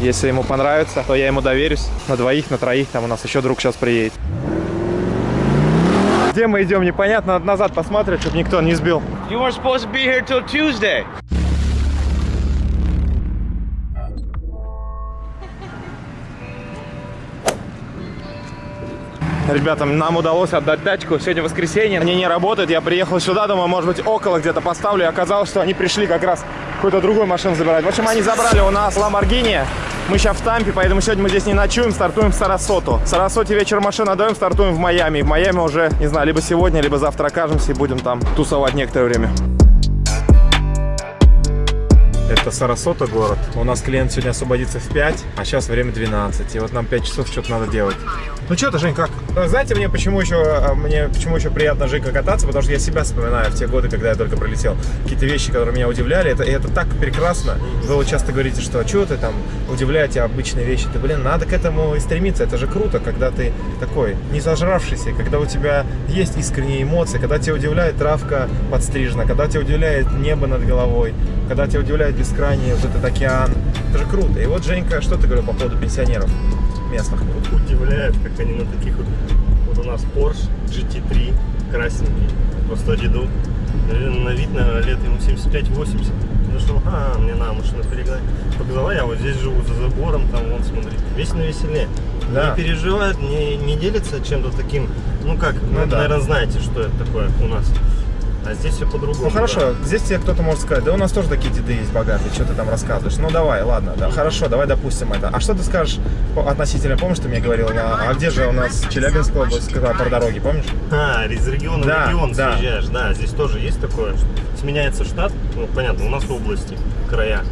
Если ему понравится, то я ему доверюсь. На двоих, на троих, там у нас еще друг сейчас приедет. Где мы идем, непонятно. Назад посмотреть, чтобы никто не сбил. You weren't supposed to be here till Tuesday. Ребятам, нам удалось отдать тачку. Сегодня воскресенье, они не работают. Я приехал сюда, думаю, может быть, около где-то поставлю. И оказалось, что они пришли как раз какую-то другую машину забирать. В общем, они забрали у нас Lamborghini. Мы сейчас в Тампе, поэтому сегодня мы здесь не ночуем, стартуем в Сарасоту. В Сарасоте вечер машину отдаем, стартуем в Майами. В Майами уже, не знаю, либо сегодня, либо завтра окажемся и будем там тусовать некоторое время. Это Сарасота город. У нас клиент сегодня освободится в 5, а сейчас время 12. И вот нам 5 часов что-то надо делать. Ну что ты, Жень, как? Знаете, мне почему еще, а, мне почему еще приятно Женька кататься? Потому что я себя вспоминаю в те годы, когда я только пролетел. Какие-то вещи, которые меня удивляли. Это, и это так прекрасно. Вы вот часто говорите, что что ты там удивляете обычные вещи. Да блин, надо к этому и стремиться. Это же круто, когда ты такой не зажравшийся, когда у тебя есть искренние эмоции, когда тебя удивляет травка подстрижена, когда тебя удивляет небо над головой, когда тебя удивляет бескрайний вот этот океан. Это же круто. И вот, Женька, что ты говорил по поводу пенсионеров местных? Удивляет, как они на таких вот... Вот у нас Porsche GT3 красненький, по 100 деду. На вид, наверное, лет ему 75-80. Зашел, а, мне надо машину перегнать. Показала, я вот здесь живу за забором, там, вон, смотри. Весь на веселе. Да. Не переживает, не, не делится чем-то таким. Ну как, Ну вы, да. наверное, знаете, что это такое у нас. А здесь все по-другому. Ну хорошо, здесь тебе кто-то может сказать, да у нас тоже такие деды есть богатые, что ты там рассказываешь. Ну давай, ладно, да, хорошо, давай допустим это. А что ты скажешь относительно, помнишь, ты мне говорил, на- а где же у нас Челябинская область, когда по дороге, помнишь? А, из региона Да, в регион да. съезжаешь. Да, здесь тоже есть такое. Сменяется штат. Ну, понятно, у нас области, края.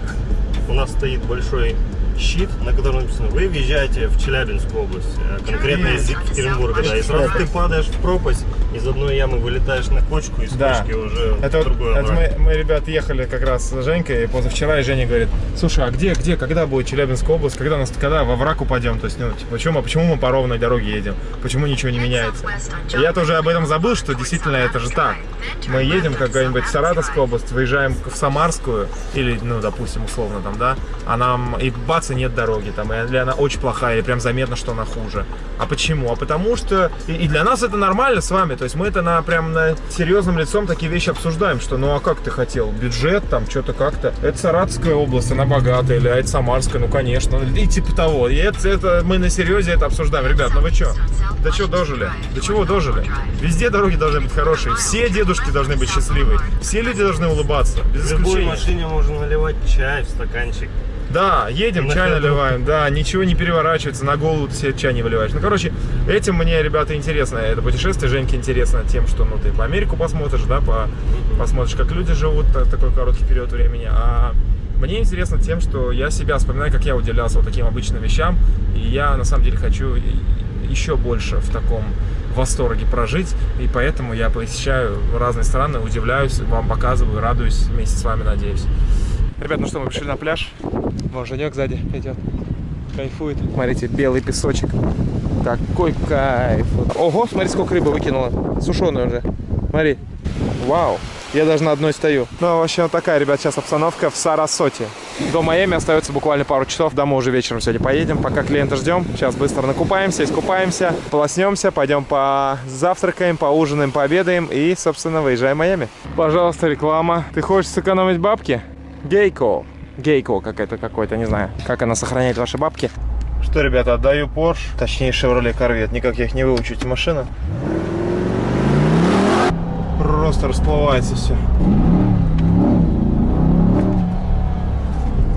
У нас стоит большой щит, на котором написано, вы въезжаете в Челябинскую область, а конкретно из Екатеринбурга, да, и сразу ты падаешь в пропасть, из одной ямы вылетаешь на кочку, из Да. кочки уже Это, в другую это мы, мы, ребят, ехали как раз с Женькой позавчера, и Женя говорит, слушай, а где, где, когда будет Челябинская область, когда нас, когда во враг упадем, то есть, ну, типа, почему, почему мы по ровной дороге едем, почему ничего не меняется? И я тоже об этом забыл, что действительно это же так. Мы едем в какая-нибудь Саратовскую область, выезжаем в Самарскую, или, ну, допустим, условно там, да, а нам, и бац, и нет дороги там, или она очень плохая, или прям заметно, что она хуже. А почему? А потому что, и, и для нас это нормально с вами, то есть мы это на, прям на серьезным лицом такие вещи обсуждаем, что ну а как ты хотел, бюджет там, что-то как-то, это Саратовская область, она богатая, или а это Самарская, ну конечно, и типа того, и это, это мы на серьезе это обсуждаем, ребят, ну вы что, до чего дожили, до чего дожили, везде дороги должны быть хорошие, все дедушки должны быть счастливые, все люди должны улыбаться, без В любой машине можно наливать чай в стаканчик. Да, едем, На чай ходу. наливаем, да, ничего не переворачивается, на голову ты себе чай не выливаешь. Ну, короче, этим мне, ребята, интересно, это путешествие Женьке интересно тем, что, ну, ты по Америку посмотришь, да, по, посмотришь, как люди живут та- такой короткий период времени, а мне интересно тем, что я себя вспоминаю, как я удивлялся вот таким обычным вещам, и я, на самом деле, хочу еще больше в таком восторге прожить, и поэтому я посещаю разные страны, удивляюсь, вам показываю, радуюсь вместе с вами, надеюсь. Ребят, ну что, мы пришли на пляж. Вон Женек сзади идет. Кайфует. Смотрите, белый песочек. Такой кайф. Ого, смотри, сколько рыбы выкинула. Сушеная уже. Смотри. Вау. Я даже на одной стою. Ну, вообще, вот такая, ребят, сейчас обстановка в Сарасоте. До Майами остается буквально пару часов. Домой уже вечером сегодня поедем. Пока клиента ждем. Сейчас быстро накупаемся, искупаемся, полоснемся, пойдем позавтракаем, поужинаем, пообедаем и, собственно, выезжаем в Майами. Пожалуйста, реклама. Ты хочешь сэкономить бабки? Гейко. Гейко какая-то какой-то, не знаю. Как она сохраняет ваши бабки. Что, ребята, отдаю Porsche, точнее Chevrolet Corvette. Никак я их не выучу, эти машины. Просто расплывается все.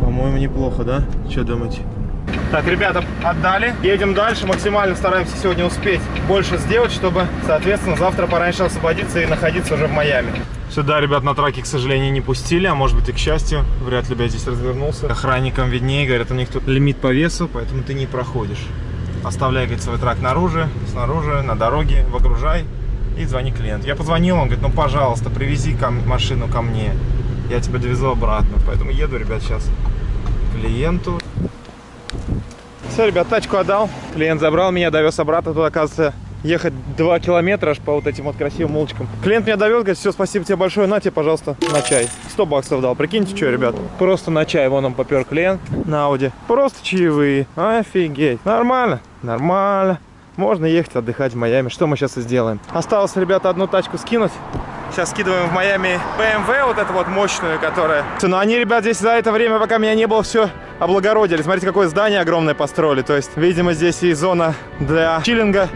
По-моему, неплохо, да? Что думаете? Так, ребята, отдали. Едем дальше. Максимально стараемся сегодня успеть больше сделать, чтобы, соответственно, завтра пораньше освободиться и находиться уже в Майами. Сюда, ребят, на траке, к сожалению, не пустили, а может быть и к счастью. Вряд ли бы я здесь развернулся. Охранникам виднее, говорят, у них тут лимит по весу, поэтому ты не проходишь. Оставляй, говорит, свой трак наружу, снаружи, на дороге, выгружай и звони клиенту. Я позвонил, он говорит, ну, пожалуйста, привези ко машину ко мне. Я тебя довезу обратно. Поэтому еду, ребят, сейчас клиенту. Все, ребят, тачку отдал. Клиент забрал меня, довез обратно. Тут, оказывается, ехать 2 километра аж по вот этим вот красивым улочкам. Клиент меня довел, говорит, все, спасибо тебе большое, на тебе, пожалуйста, на чай. 100 баксов дал, прикиньте, что, ребят. Просто на чай, вон он попер клиент на Ауди. Просто чаевые, офигеть. Нормально, нормально. Можно ехать отдыхать в Майами. Что мы сейчас и сделаем? Осталось, ребята, одну тачку скинуть. Сейчас скидываем в Майами BMW, вот эту вот мощную, которая... Но они, ребят, здесь за это время, пока меня не было, все облагородили. Смотрите, какое здание огромное построили. То есть, видимо, здесь и зона для чиллинга.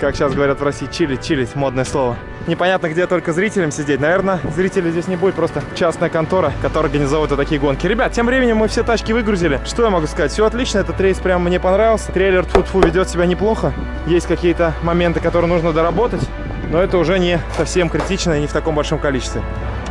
Как сейчас говорят в России, чилить, чилить, модное слово. Непонятно, где только зрителям сидеть. Наверное, зрителей здесь не будет, просто частная контора, которая организовывает вот такие гонки. Ребят, тем временем мы все тачки выгрузили. Что я могу сказать? Все отлично, этот рейс прям мне понравился. Трейлер тьфу ведет себя неплохо. Есть какие-то моменты, которые нужно доработать, но это уже не совсем критично и не в таком большом количестве.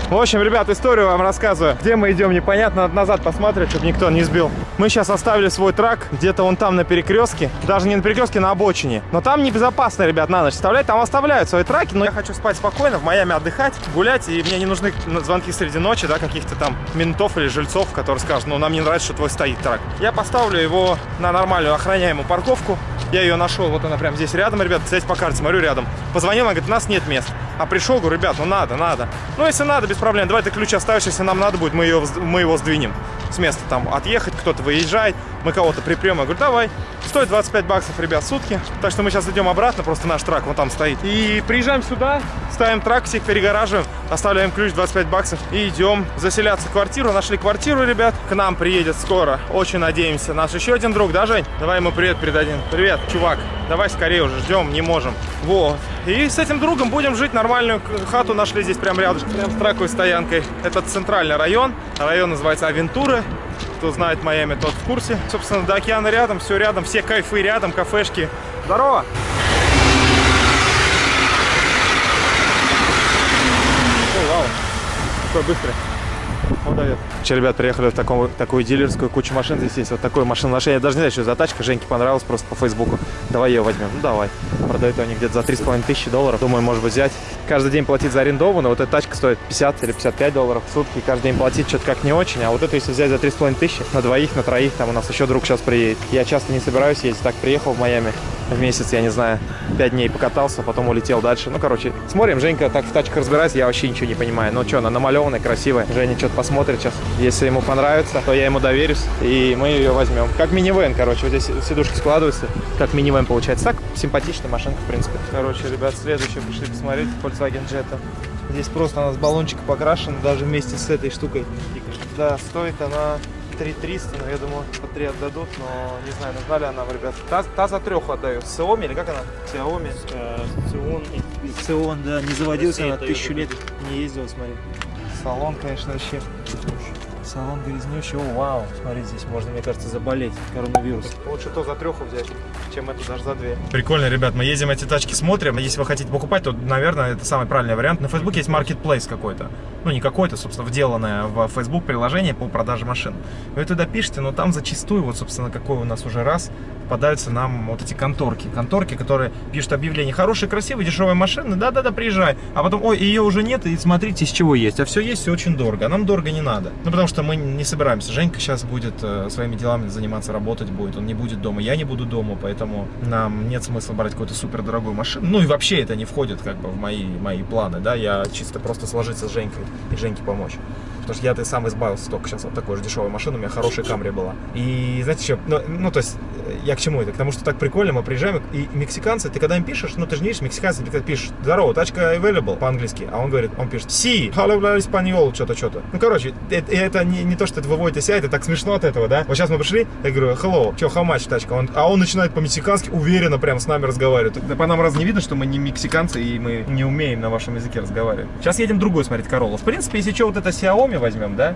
В общем, ребят, историю вам рассказываю. Где мы идем, непонятно. Надо назад посмотреть, чтобы никто не сбил. Мы сейчас оставили свой трак где-то вон там на перекрестке. Даже не на перекрестке, на обочине. Но там небезопасно, ребят, на ночь оставлять. Там оставляют свои траки. Но я хочу спать спокойно, в Майами отдыхать, гулять. И мне не нужны звонки среди ночи, да, каких-то там ментов или жильцов, которые скажут, ну, нам не нравится, что твой стоит трак. Я поставлю его на нормальную охраняемую парковку. Я ее нашел, вот она прям здесь рядом, ребят, здесь по карте, смотрю, рядом. Позвонил, она говорит, у нас нет мест. А пришел, говорю, ребят, ну надо, надо. Ну, если надо, без проблем, давай ты ключ оставишь, если нам надо будет, мы, ее, мы его сдвинем с места. Там отъехать, кто-то выезжает, мы кого-то припрем. Я говорю, давай. Стоит 25 баксов, ребят, сутки. Так что мы сейчас идем обратно, просто наш трак вон там стоит. И приезжаем сюда, ставим трак, всех перегораживаем, оставляем ключ 25 баксов и идем заселяться в квартиру. Нашли квартиру, ребят, к нам приедет скоро. Очень надеемся. Наш еще один друг, да, Жень? Давай ему привет передадим. Привет, чувак. Давай скорее уже, ждем, не можем. Вот. И с этим другом будем жить нормальную хату нашли здесь прям рядом, прям с траковой стоянкой. Это центральный район. Район называется Авентура. Кто знает Майами, тот в курсе. Собственно, до океана рядом, все рядом, все кайфы рядом, кафешки. Здорово! Ой, вау, какой быстрый. Он дает. Че, ребят, приехали в таком, такую дилерскую кучу машин. Здесь есть вот такое машиноношение. Я даже не знаю, что за тачка. Женьке понравилась просто по Фейсбуку. Давай ее возьмем. Ну, давай. Продают они где-то за 3,5 тысячи долларов. Думаю, может быть, взять. Каждый день платить за арендованную. Вот эта тачка стоит 50 или 55 долларов в сутки. Каждый день платить что-то как не очень. А вот это, если взять за 3,5 тысячи, на двоих, на троих, там у нас еще друг сейчас приедет. Я часто не собираюсь ездить. Так, приехал в Майами в месяц, я не знаю, 5 дней покатался, потом улетел дальше. Ну, короче, смотрим. Женька так в тачках разбирается, я вообще ничего не понимаю. Ну, что, она намалеванная, красивая. Женя что-то посмотрит сейчас. Если ему понравится, то я ему доверюсь, и мы ее возьмем. Как минивэн, короче, вот здесь сидушки складываются, как минивэн получается. Так, симпатичная машинка, в принципе. Короче, ребят, следующее пришли посмотреть, Volkswagen Jetta. Здесь просто она с баллончика покрашена, даже вместе с этой штукой. Да, стоит она 3300, но я думаю, по 3 отдадут, но не знаю, нужна ли она, ребят. Та, та за трех отдаю. Xiaomi или как она? Xiaomi. Цион и Цион, да, не заводился Россия на это тысячу лет, не ездил, смотри. Салон, конечно, вообще. Салон грязнющий. О, вау. Смотри, здесь можно, мне кажется, заболеть коронавирус. Лучше то за треху взять, чем это даже за две. Прикольно, ребят. Мы ездим эти тачки, смотрим. Если вы хотите покупать, то, наверное, это самый правильный вариант. На Фейсбуке есть marketplace какой-то. Ну, не какой-то, собственно, вделанное в Facebook приложение по продаже машин. Вы туда пишете, но там зачастую, вот, собственно, какой у нас уже раз, попадаются нам вот эти конторки. Конторки, которые пишут объявление. Хорошие, красивые, дешевые машины. Да-да-да, приезжай. А потом, ой, ее уже нет, и смотрите, из чего есть. А все есть, все очень дорого. А нам дорого не надо. Ну, потому что мы не собираемся. Женька сейчас будет э, своими делами заниматься, работать будет. Он не будет дома. Я не буду дома, поэтому нам нет смысла брать какую-то супер дорогую машину. Ну, и вообще это не входит как бы в мои, мои планы, да. Я чисто просто сложиться с Женькой и Женьке помочь. Потому что я-то сам избавился только сейчас от такой же дешевой машины, у меня хорошая Камри была. И знаете что, ну, ну, то есть, э, я к чему это? К тому, что так прикольно, мы приезжаем, и мексиканцы, ты когда им пишешь, ну, ты же не видишь, мексиканцы, ты пишешь, здорово, тачка available по-английски, а он говорит, он пишет, си, hello, español, что-то, что-то. Ну, короче, это, это не, не то, что это выводит из себя, это так смешно от этого, да? Вот сейчас мы пришли, я говорю, hello, что, how much тачка? Он, а он начинает по-мексикански уверенно прям с нами разговаривать. Да по нам раз не видно, что мы не мексиканцы, и мы не умеем на вашем языке разговаривать. Сейчас едем другой смотреть Короллу. В принципе, если что, вот это Xiaomi возьмем, да?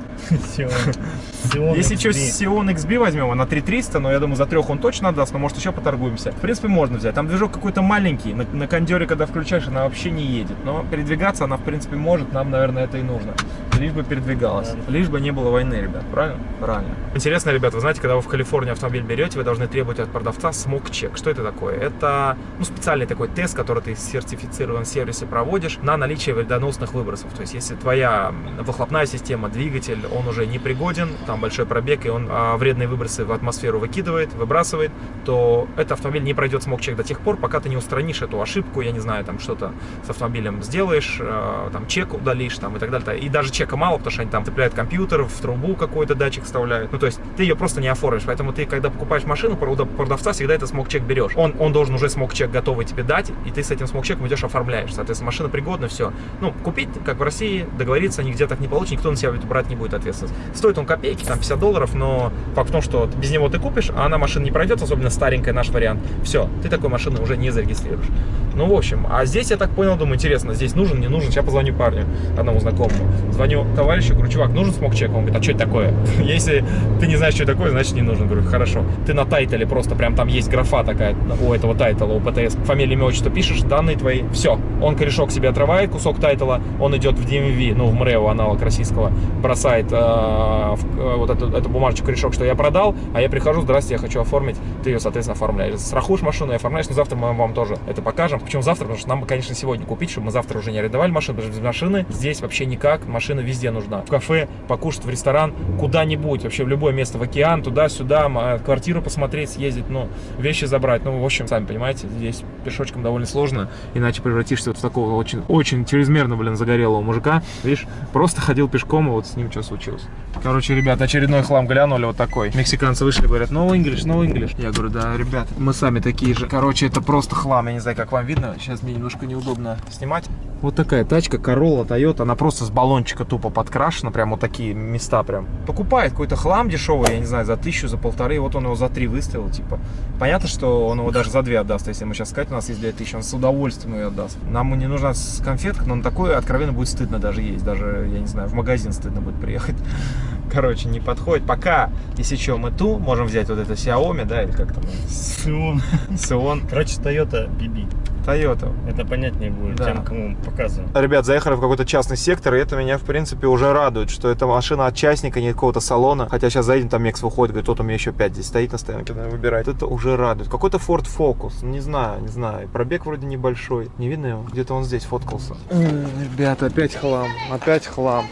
Если что, Xeon XB возьмем, она 3300, но я думаю, за трех он точно отдаст, но может еще поторгуемся. В принципе, можно взять. Там движок какой-то маленький, на, на кондере, когда включаешь, она вообще не едет. Но передвигаться она, в принципе, может, нам, наверное, это и нужно. Лишь бы передвигалась. Лишь бы не было войны, ребят, правильно? Правильно. Интересно, ребят, вы знаете, когда вы в Калифорнии автомобиль берете, вы должны требовать от продавца смог-чек. Что это такое? Это ну, специальный такой тест, который ты в сертифицированном сервисе проводишь на наличие вредоносных выбросов. То есть, если твоя выхлопная система, двигатель, он уже не пригоден, там большой пробег, и он а, вредные выбросы в атмосферу выкидывает, выбрасывает, то этот автомобиль не пройдет смог-чек до тех пор, пока ты не устранишь эту ошибку, я не знаю, там что-то с автомобилем сделаешь, э, там чек удалишь, там и так далее. И даже чека мало, потому что они там цепляют компьютер, в трубу какой-то датчик вставляют. Ну, то есть ты ее просто не оформишь. Поэтому ты, когда покупаешь машину, у продавца всегда это смог-чек берешь. Он, он должен уже смог-чек готовый тебе дать, и ты с этим смог-чеком идешь оформляешь. Соответственно, машина пригодна, все. Ну, купить, как в России, договориться нигде так не получится, никто себя брать не будет ответственность. Стоит он копейки, там 50 долларов, но факт в том, что без него ты купишь, а она машина не пройдет, особенно старенькая наш вариант. Все, ты такой машины уже не зарегистрируешь. Ну, в общем, а здесь я так понял, думаю, интересно, здесь нужен, не нужен. Сейчас позвоню парню, одному знакомому. Звоню товарищу, говорю, чувак, нужен smog check? Он говорит, а что это такое? Если ты не знаешь, что это такое, значит не нужен. Говорю, хорошо. Ты на title е просто, прям там есть графа такая у этого title а, у ПТС. Фамилия, имя, отчество пишешь, данные твои. Все. Он корешок себе отрывает, кусок title а, он идет в DMV, ну, в МРЭО, аналог российского, бросает э, в, э, вот эту, эту бумажечку, корешок, что я продал, а я прихожу, здрасте, я хочу оформить. Ты ее, соответственно, оформляешь. Страхуешь машину и оформляешь, но завтра мы вам тоже это покажем. Почему завтра? Потому что нам, конечно, сегодня купить, чтобы мы завтра уже не арендовали машину, потому что без машины здесь вообще никак, машина везде нужна. В кафе, покушать, в ресторан, куда-нибудь, вообще в любое место, в океан, туда-сюда, квартиру посмотреть, съездить, ну, вещи забрать. Ну, в общем, сами понимаете, здесь пешочком довольно сложно, иначе превратишься вот в такого очень, очень чрезмерно, блин, загорелого мужика. Видишь, просто ходил пешком, и вот с ним что случилось. Короче, ребят, очередной хлам глянули вот такой. Мексиканцы вышли, говорят, no English, no English. Я говорю, да, ребят, мы сами такие же. Короче, это просто хлам, я не знаю, как вам видно. Сейчас мне немножко неудобно снимать. Вот такая тачка, Corolla, Toyota, она просто с баллончика тупо подкрашена, прям вот такие места прям. Покупает какой-то хлам дешевый, я не знаю, за тысячу, за полторы, вот он его за три выставил, типа. Понятно, что он его даже за две отдаст, если ему сейчас сказать, у нас есть две тысячи, он с удовольствием ее отдаст. Нам не нужна конфетка, но на такое откровенно будет стыдно даже есть, даже, я не знаю, в магазин стыдно будет приехать. Короче, не подходит. Пока, если что, мы ту можем взять вот это Xiaomi, да, или как там? Сион. Сион. Короче, Toyota BB. Toyota. Это понятнее будет Да. тем, кому показываем. Ребят, заехали в какой-то частный сектор, и это меня, в принципе, уже радует, что это машина от частника, не какого-то салона. Хотя сейчас заедем, там Мекс выходит, говорит, вот у меня еще 5 здесь стоит на стоянке, надо выбирать. Это уже радует. Какой-то Ford Focus, не знаю, не знаю. Пробег вроде небольшой. Не видно его? Где-то он здесь фоткался. Ребята, опять хлам, опять хлам.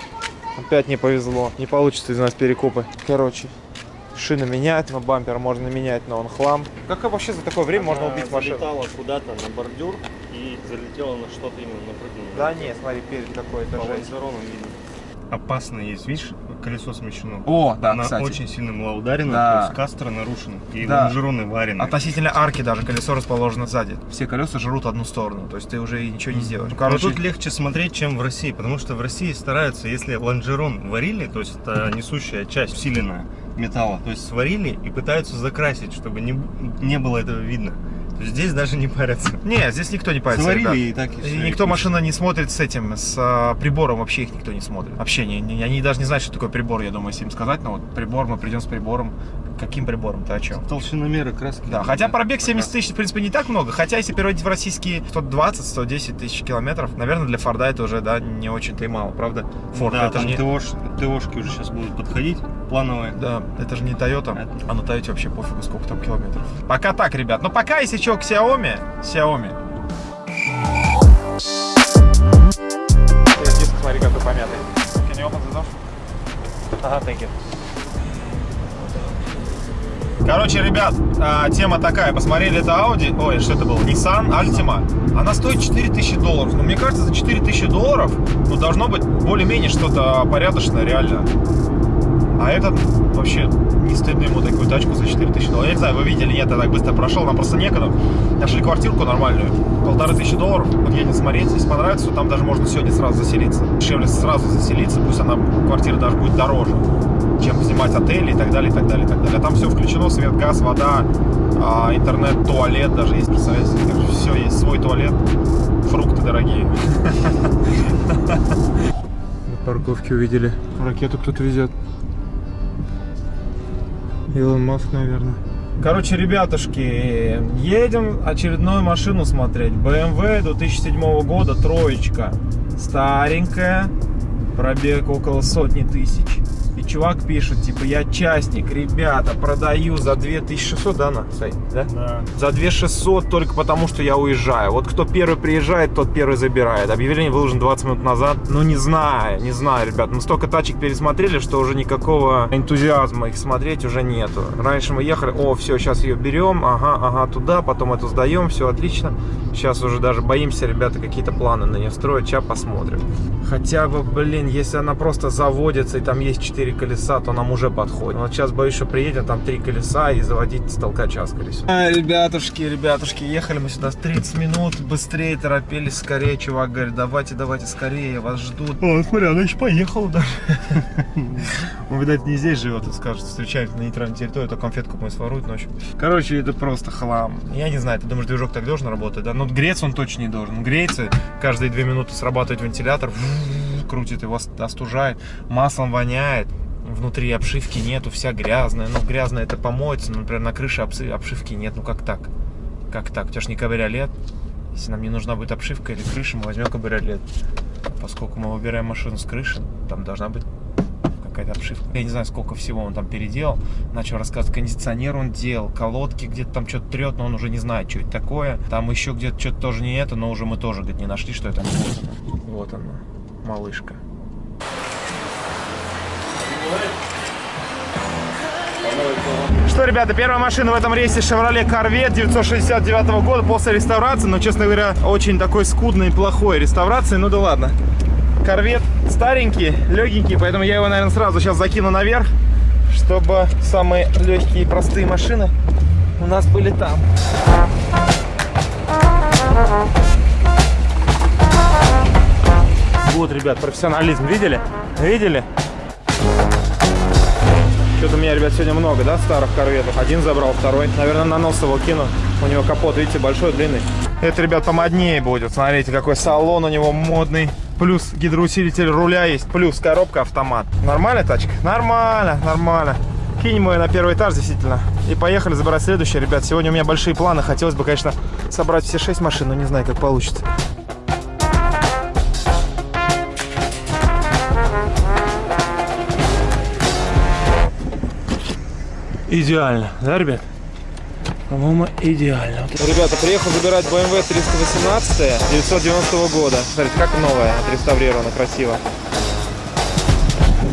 Опять не повезло. Не получится из нас перекупы. Короче, шины менять, но бампер можно менять, но он хлам. Как вообще за такое время можно Она убить машину? залетала куда-то на бордюр и залетела на что-то именно напрыгнула. Да не, смотри, перед какой-то жесть. Опасно есть, видишь, колесо смещено. О, да, Она кстати. очень сильно была ударена, Да. то есть кастро нарушена, и Да. лонжероны варены. Относительно арки даже колесо расположено сзади. Все колеса жрут одну сторону, то есть ты уже и ничего не сделаешь. Ну, Но короче, тут легче смотреть, чем в России, потому что в России стараются, если лонжерон варили, то есть это несущая часть усиленная металла, то есть сварили и пытаются закрасить, чтобы не, не было этого видно. Здесь даже не парятся. не, здесь никто не парится. Сварили и так и всё, никто машина не смотрит с этим, с а, прибором, вообще их никто не смотрит. Вообще, не, не- они даже не знают, что такое прибор, я думаю, если им сказать, но вот прибор, мы придем с прибором. Каким прибором, ты о чем? Толщиномеры краски. Да, хотя пробег 70 тысяч, в принципе, не так много. Хотя, если переводить в российские 120-110 тысяч километров, наверное, для Форда это уже, да, не очень-то и мало, правда? Форд, да, это же там не... ТОшки, ТОшки уже сейчас будут подходить, плановые. Да, это же не Toyota, Это- а на Toyota вообще пофигу, сколько там километров. Пока так, ребят. Но пока, если что, к Xiaomi, Xiaomi. Диск, смотри, какой помятый. Can you open the door? Ага, thank you. Короче, ребят, а, тема такая. Посмотрели это Audi, ой, что это было, Nissan Altima. Она стоит 4000 долларов. Но мне кажется, за 4000 долларов ну, должно быть более-менее что-то порядочное, реально. А этот вообще не стыдно ему такую тачку за 4000 долларов. Я не знаю, вы видели, нет, я так быстро прошел, нам просто некогда. Нашли квартирку нормальную, полторы тысячи долларов. Вот едем смотреть, если понравится, то там даже можно сегодня сразу заселиться. Дешевле сразу заселиться, пусть она, квартира даже будет дороже, чем снимать отели и так далее, и так далее, и так далее. А там все включено, свет, газ, вода, а, интернет, туалет даже есть, представляете? Все есть, свой туалет, фрукты дорогие. На парковке увидели. Ракету кто-то везет. Илон Маск, наверное. Короче, ребятушки, едем очередную машину смотреть. BMW 2007 года, троечка. Старенькая. Пробег около сотни тысяч. Чувак пишет, типа, я частник, ребята, продаю за 2600, да, на сайт, да? Да. За 2600 только потому, что я уезжаю. Вот кто первый приезжает, тот первый забирает. Объявление выложено 20 минут назад. Ну, не знаю, не знаю, ребят. Мы столько тачек пересмотрели, что уже никакого энтузиазма их смотреть уже нету. Раньше мы ехали, о, все, сейчас ее берем, ага, ага, туда, потом эту сдаем, все отлично. Сейчас уже даже боимся, ребята, какие-то планы на нее строить. Сейчас посмотрим. Хотя бы, блин, если она просто заводится и там есть 4 колеса, то нам уже подходит. Вот сейчас боюсь, что приедем, там 3 колеса и заводить с толкача, скорее всего. А, ребятушки, ребятушки, ехали мы сюда 30 минут, быстрее торопились, скорее. Чувак говорит, давайте, давайте скорее, вас ждут. О, смотри, она еще поехала даже. Он, видать, не здесь живет и скажет, встречаемся на нейтральной территории, то конфетку мы своруют ночью. Короче, это просто хлам. Я не знаю, ты думаешь, движок так должен работать, да? Ну, греться он точно не должен. Греется, каждые две минуты срабатывает вентилятор, крутит его, остужает, маслом воняет. Внутри обшивки нету, вся грязная. Ну, грязная это помоется, но, например, на крыше обши- обшивки нет. Ну, как так? Как так? У тебя же не кабриолет. Если нам не нужна будет обшивка или крыша, мы возьмем кабриолет. Поскольку мы выбираем машину с крыши, там должна быть какая-то обшивка. Я не знаю, сколько всего он там переделал. Начал рассказывать, кондиционер он делал, колодки где-то там что-то трет, но он уже не знает, что это такое. Там еще где-то что-то тоже не это, но уже мы тоже говорит, не нашли, что это. Вот она малышка. Что, ребята, первая машина в этом рейсе Chevrolet Corvette 969 года после реставрации, но, честно говоря, очень такой скудной плохой реставрации, ну да ладно. Корвет старенький, легенький, поэтому я его, наверное, сразу сейчас закину наверх, чтобы самые легкие и простые машины у нас были там. Вот, ребят, профессионализм. Видели? Видели? Что-то у меня, ребят, сегодня много, да, старых корветов. Один забрал, второй. Наверное, на нос его кину. У него капот, видите, большой, длинный. Это, ребят, помоднее будет. Смотрите, какой салон у него модный. Плюс гидроусилитель руля есть. Плюс коробка автомат. Нормальная тачка? Нормально, нормально. Кинем ее на первый этаж, действительно. И поехали забирать следующее, ребят. Сегодня у меня большие планы. Хотелось бы, конечно, собрать все шесть машин, но не знаю, как получится. Идеально, да, ребят? По-моему, идеально. Ребята, приехал забирать BMW 318 990 года. Смотрите, как новая, отреставрирована, красиво.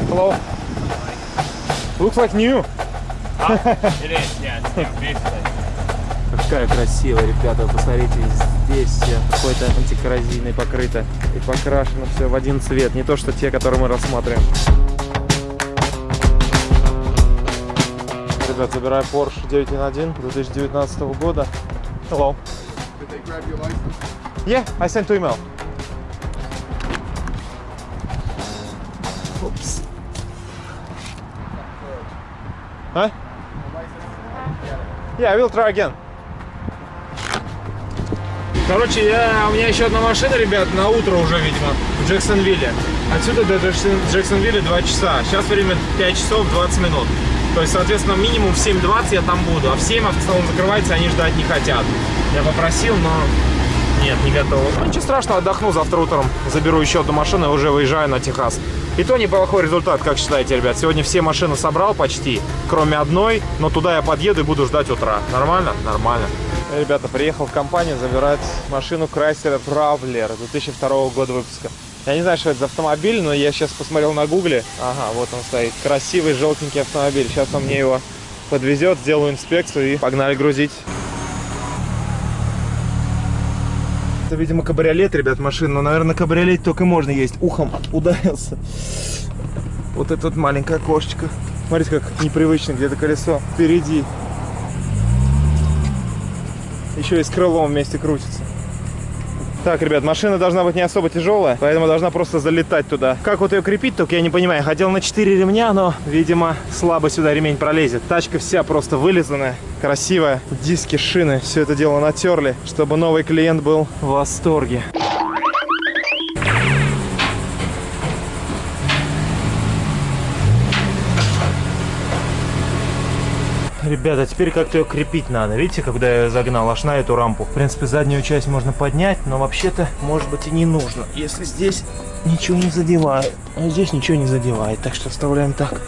Hello. Looks like new. Какая красивая, ребята, посмотрите, здесь все какой-то антикоррозийной покрыто и покрашено все в один цвет, не то что те, которые мы рассматриваем. Ребят, забираю Porsche 911 2019 года. Hello. Did they grab your license? Yeah, I sent two email. Oops. Huh? Yeah, I will try again. Короче, я, у меня еще одна машина, ребят, на утро уже, видимо, в Джексонвилле. Отсюда до Джексон- Джексонвилля 2 часа. Сейчас время 5 часов 20 минут. То есть, соответственно, минимум в 7.20 я там буду. А в 7 автосалон закрывается, они ждать не хотят. Я попросил, но нет, не готов. Ну, ничего страшного, отдохну завтра утром. Заберу еще одну машину и уже выезжаю на Техас. И то неплохой результат, как считаете, ребят. Сегодня все машины собрал почти, кроме одной. Но туда я подъеду и буду ждать утра. Нормально? Нормально. Ребята, приехал в компанию забирать машину Chrysler Traveler 2002 года выпуска. Я не знаю, что это за автомобиль, но я сейчас посмотрел на гугле. Ага, вот он стоит. Красивый желтенький автомобиль. Сейчас он мне его подвезет, сделаю инспекцию и погнали грузить. Это, видимо, кабриолет, ребят, машина. Но, наверное, кабриолет только можно есть. Ухом ударился. Вот это вот маленькое окошечко. Смотрите, как непривычно, где-то колесо впереди. Еще и с крылом вместе крутится. Так, ребят, машина должна быть не особо тяжелая, поэтому должна просто залетать туда. Как вот ее крепить, только я не понимаю. Хотел на 4 ремня, но, видимо, слабо сюда ремень пролезет. Тачка вся просто вылизанная, красивая. Диски, шины, все это дело натерли, чтобы новый клиент был в восторге. Ребята, теперь как-то ее крепить надо. Видите, когда я загнал аж на эту рампу. В принципе, заднюю часть можно поднять, но вообще-то, может быть, и не нужно. Если здесь ничего не задевает. А здесь ничего не задевает, так что оставляем так.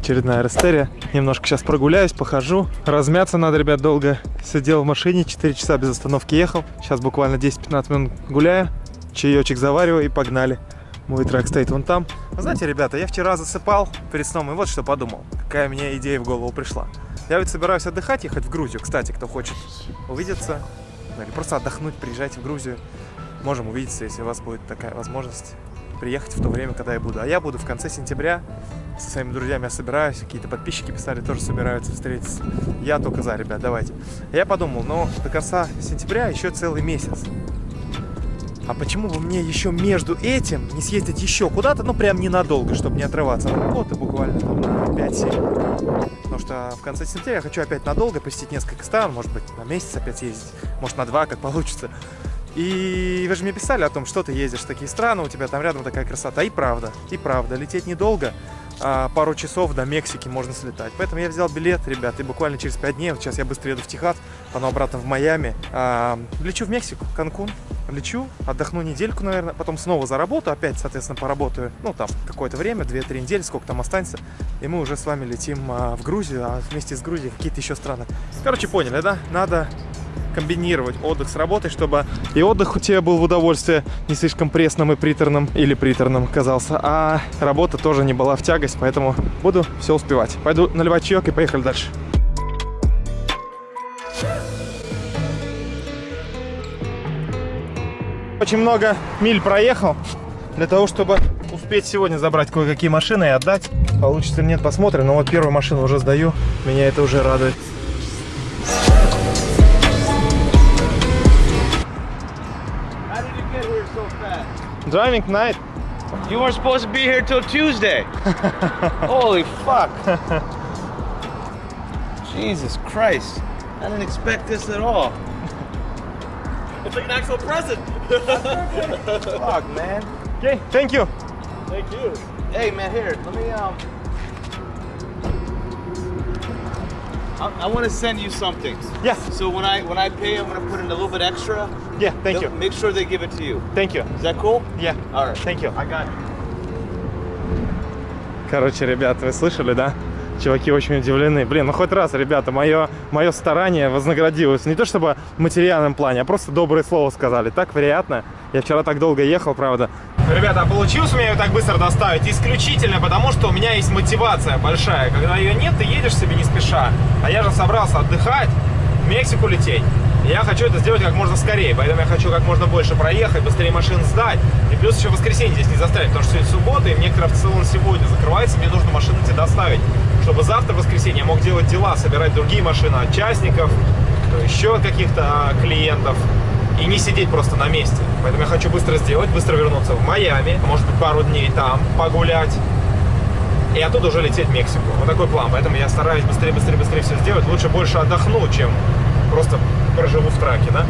Очередная растерия. Немножко сейчас прогуляюсь, похожу. Размяться надо, ребят, долго. Сидел в машине, 4 часа без остановки ехал. Сейчас буквально 10-15 минут гуляю. Чаечек завариваю и погнали. Мой трек стоит вон там. Вы знаете, ребята, я вчера засыпал перед сном и вот что подумал. Какая мне идея в голову пришла. Я ведь собираюсь отдыхать, ехать в Грузию. Кстати, кто хочет увидеться или просто отдохнуть, приезжайте в Грузию. Можем увидеться, если у вас будет такая возможность приехать в то время, когда я буду. А я буду в конце сентября со своими друзьями я собираюсь, какие-то подписчики писали, тоже собираются встретиться. Я только за, ребят, давайте. Я подумал, ну, до конца сентября еще целый месяц. А почему бы мне еще между этим не съездить еще куда-то, ну, прям ненадолго, чтобы не отрываться от работы буквально там, на 5-7. Потому что в конце сентября я хочу опять надолго посетить несколько стран, может быть, на месяц опять ездить, может, на два, как получится. И вы же мне писали о том, что ты ездишь в такие страны, у тебя там рядом такая красота. И правда, и правда, лететь недолго, а пару часов до Мексики можно слетать. Поэтому я взял билет, ребят, и буквально через 5 дней, вот сейчас я быстро еду в Техас, потом обратно в Майами, а, лечу в Мексику, Канкун, лечу, отдохну недельку, наверное, потом снова за работу, опять, соответственно, поработаю, ну, там, какое-то время, 2-3 недели, сколько там останется, и мы уже с вами летим а, в Грузию, а вместе с Грузией какие-то еще страны. Короче, поняли, да? Надо комбинировать отдых с работой, чтобы и отдых у тебя был в удовольствие, не слишком пресным и приторным, или приторным казался, а работа тоже не была в тягость, поэтому буду все успевать. Пойду наливать чаек и поехали дальше. Очень много миль проехал для того, чтобы успеть сегодня забрать кое-какие машины и отдать. Получится или нет, посмотрим. Но вот первую машину уже сдаю. Меня это уже радует. Driving night. You weren't supposed to be here till Tuesday. Holy fuck. Jesus Christ. I didn't expect this at all. It's like an actual present. Fuck, man. Okay, thank you. Thank you. Hey, man, here, let me, um. I, I want to send you something. Yes. So when I when I pay, I'm gonna put in a little bit extra. Yeah, thank you. Make sure they give it to you. Thank you. Is that cool? Yeah. All right. Thank you. I got it. Короче, ребят, вы слышали, да? Чуваки очень удивлены. Блин, ну хоть раз, ребята, мое, мое старание вознаградилось. Не то чтобы в материальном плане, а просто доброе слово сказали. Так приятно. Я вчера так долго ехал, правда. Ребята, а получилось у меня ее так быстро доставить исключительно потому, что у меня есть мотивация большая. Когда ее нет, ты едешь себе не спеша. А я же собрался отдыхать, в Мексику лететь. И я хочу это сделать как можно скорее, поэтому я хочу как можно больше проехать, быстрее машин сдать. И плюс еще воскресенье здесь не заставить, потому что сегодня суббота, и мне крафт-салон сегодня закрывается, мне нужно машины тебе доставить, чтобы завтра, воскресенье, я мог делать дела, собирать другие машины от частников, еще каких-то а, клиентов, и не сидеть просто на месте. Поэтому я хочу быстро сделать, быстро вернуться в Майами, может быть, пару дней там погулять, и оттуда уже лететь в Мексику. Вот такой план. Поэтому я стараюсь быстрее, быстрее, быстрее все сделать. Лучше больше отдохну, чем просто проживу в траке, да?